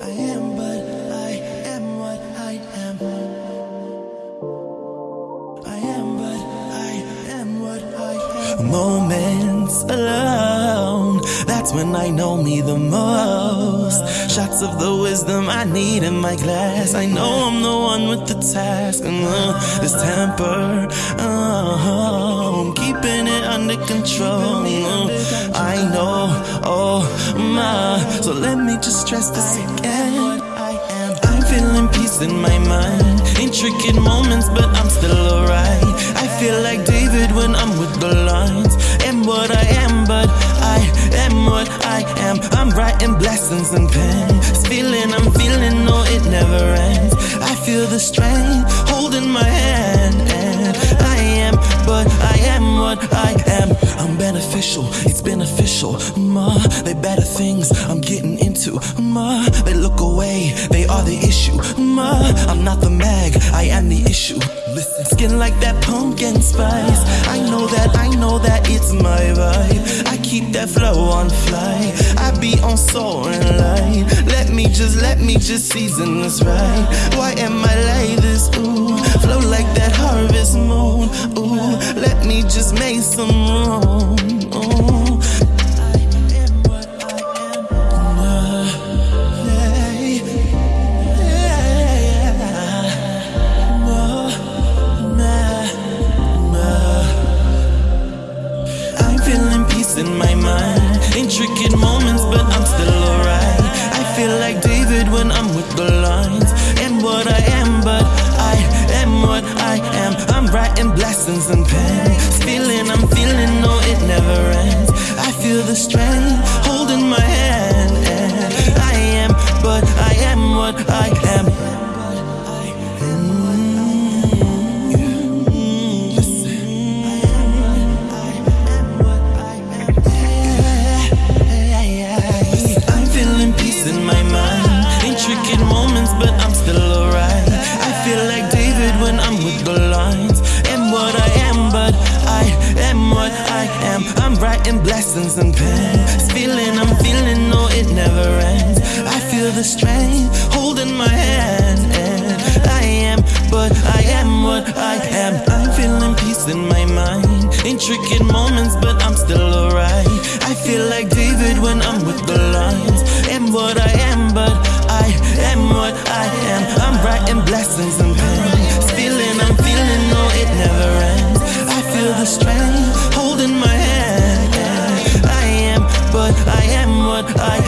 I am, but I am what I am. I am, but I am what I am. Moments alone, that's when I know me the most. Shots of the wisdom I need in my glass. I know I'm the one with the task. And uh, this temper, uh, I'm keeping it under control. So let me just stress this again. I'm feeling peace in my mind. Intricate moments, but I'm still alright. I feel like David when I'm with the lines. Am what I am, but I am what I am. I'm writing blessings and pen. Feeling I'm feeling, no, it never ends. I feel the strength holding my hand. And I am, but I am what I am. I'm beneficial, it's beneficial. Ma, they better things I'm into. Ma, they look away, they are the issue. Ma, I'm not the mag, I am the issue. Listen, skin like that pumpkin spice. I know that, I know that it's my vibe. I keep that flow on fly. I be on soaring light. Let me just, let me just season this right. Why am I like this? Ooh, flow like that harvest moon. Ooh, let me just make some room. In my mind. Intricate moments, but I'm still alright. I feel like David when I'm with the lines. And what I am, but I am what I am. I'm writing blessings and. This feeling I'm feeling, no, it never ends. I feel the strength holding my hand. And I am, but I am what I am. Intricate moments, but I'm still alright. I feel like David when I'm with the lines. Am what I am, but I am what I am. I'm writing blessings and pen. This feeling I'm feeling, no, it never ends. I feel the strength holding my hand. And I am, but I am what I am. I'm feeling peace in my mind. Intricate moments, but I'm blessings and pain. Feeling I'm feeling, no, it never ends. I feel the strength holding my hand. I am, but I am what I.